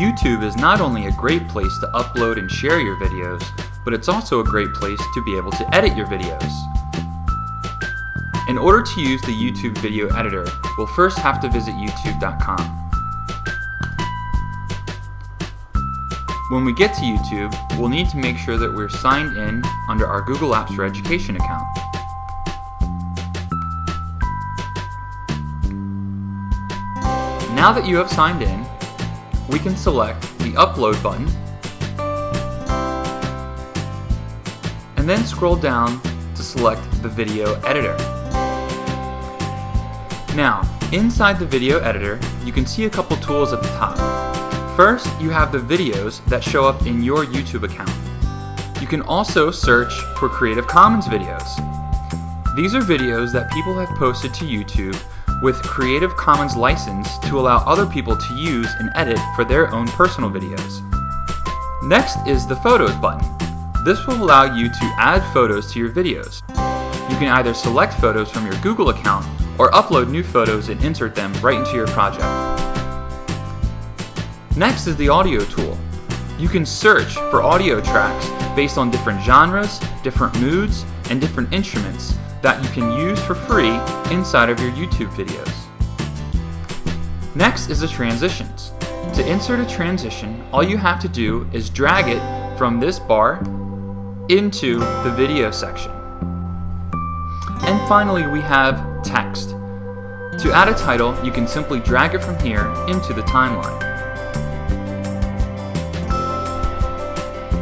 YouTube is not only a great place to upload and share your videos, but it's also a great place to be able to edit your videos. In order to use the YouTube video editor, we'll first have to visit youtube.com. When we get to YouTube, we'll need to make sure that we're signed in under our Google Apps for Education account. Now that you have signed in, we can select the Upload button and then scroll down to select the video editor. Now, inside the video editor, you can see a couple tools at the top. First, you have the videos that show up in your YouTube account. You can also search for Creative Commons videos. These are videos that people have posted to YouTube with Creative Commons license to allow other people to use and edit for their own personal videos. Next is the Photos button. This will allow you to add photos to your videos. You can either select photos from your Google account or upload new photos and insert them right into your project. Next is the Audio tool. You can search for audio tracks based on different genres, different moods, and different instruments that you can use for free inside of your YouTube videos. Next is the transitions. To insert a transition, all you have to do is drag it from this bar into the video section. And finally we have text. To add a title, you can simply drag it from here into the timeline.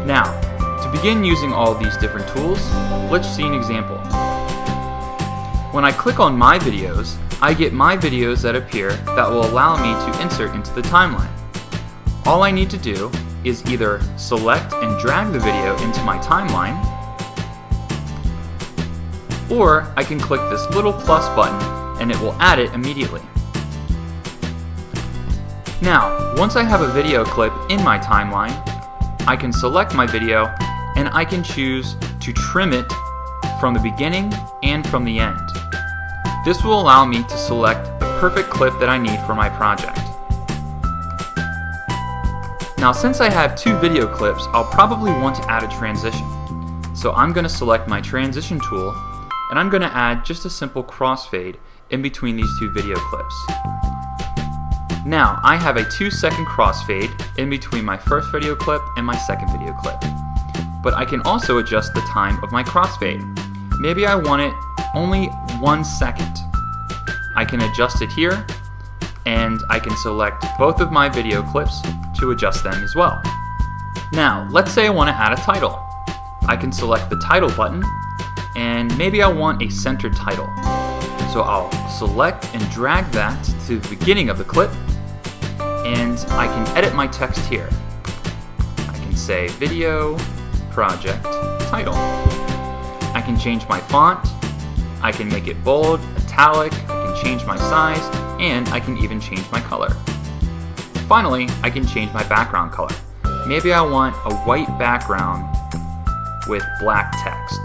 Now, to begin using all these different tools, let's see an example. When I click on My Videos, I get my videos that appear that will allow me to insert into the timeline. All I need to do is either select and drag the video into my timeline, or I can click this little plus button and it will add it immediately. Now, once I have a video clip in my timeline, I can select my video and I can choose to trim it from the beginning and from the end. This will allow me to select the perfect clip that I need for my project. Now since I have two video clips, I'll probably want to add a transition. So I'm going to select my transition tool and I'm going to add just a simple crossfade in between these two video clips. Now I have a 2 second crossfade in between my first video clip and my second video clip. But I can also adjust the time of my crossfade. Maybe I want it only one second. I can adjust it here and I can select both of my video clips to adjust them as well. Now, let's say I want to add a title. I can select the title button and maybe I want a centered title. So I'll select and drag that to the beginning of the clip and I can edit my text here. I can say video project title. I can change my font, I can make it bold, italic, I can change my size, and I can even change my color. Finally, I can change my background color. Maybe I want a white background with black text.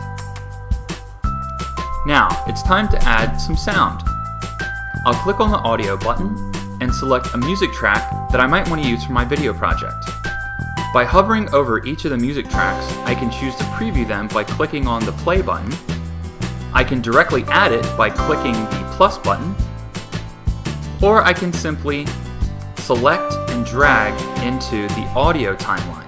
Now, it's time to add some sound. I'll click on the audio button and select a music track that I might want to use for my video project. By hovering over each of the music tracks, I can choose to preview them by clicking on the play button. I can directly add it by clicking the plus button, or I can simply select and drag into the audio timeline.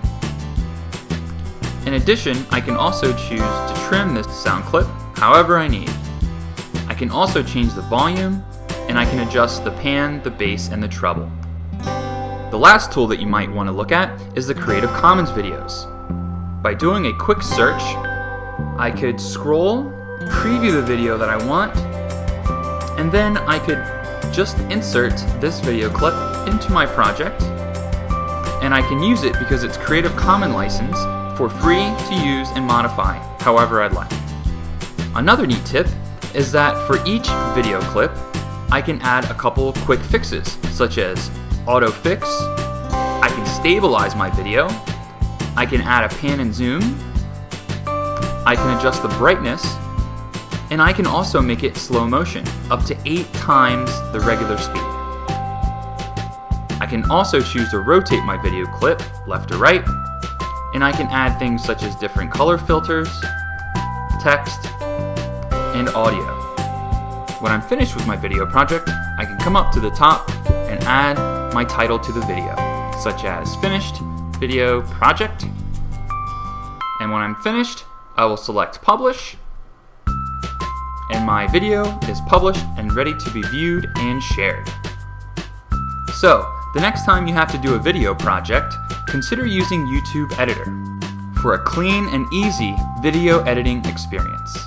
In addition, I can also choose to trim this sound clip however I need. I can also change the volume, and I can adjust the pan, the bass, and the treble. The last tool that you might want to look at is the Creative Commons videos. By doing a quick search, I could scroll, preview the video that I want, and then I could just insert this video clip into my project and I can use it because it's Creative Commons license for free to use and modify however I'd like. Another neat tip is that for each video clip, I can add a couple quick fixes such as auto fix, I can stabilize my video, I can add a pan and zoom, I can adjust the brightness, and I can also make it slow motion, up to 8 times the regular speed. I I can also choose to rotate my video clip left or right, and I can add things such as different color filters, text, and audio. When I'm finished with my video project, I can come up to the top and add my title to the video, such as Finished Video Project. And when I'm finished, I will select Publish, and my video is published and ready to be viewed and shared. So, the next time you have to do a video project, consider using YouTube Editor for a clean and easy video editing experience.